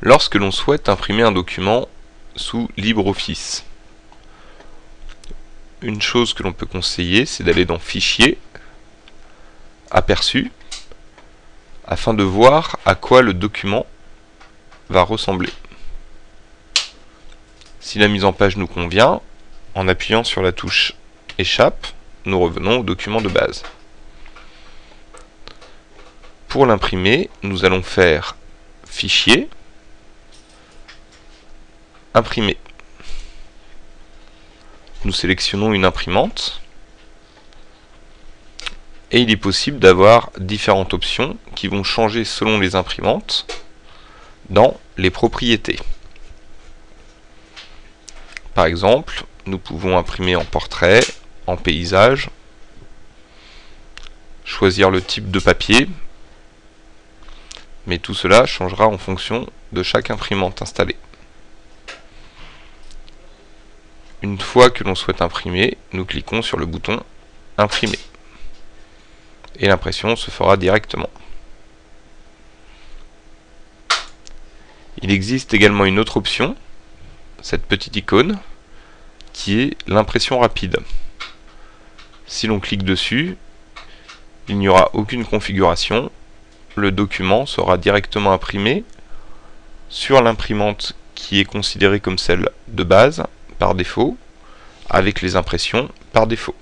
lorsque l'on souhaite imprimer un document sous LibreOffice. Une chose que l'on peut conseiller, c'est d'aller dans Fichier, Aperçu, afin de voir à quoi le document va ressembler. Si la mise en page nous convient, en appuyant sur la touche Échappe, nous revenons au document de base. Pour l'imprimer, nous allons faire Fichier, Imprimer. Nous sélectionnons une imprimante et il est possible d'avoir différentes options qui vont changer selon les imprimantes dans les propriétés. Par exemple, nous pouvons imprimer en portrait, en paysage, choisir le type de papier, mais tout cela changera en fonction de chaque imprimante installée. Une fois que l'on souhaite imprimer, nous cliquons sur le bouton Imprimer. Et l'impression se fera directement. Il existe également une autre option, cette petite icône, qui est l'impression rapide. Si l'on clique dessus, il n'y aura aucune configuration, le document sera directement imprimé sur l'imprimante qui est considérée comme celle de base par défaut, avec les impressions par défaut.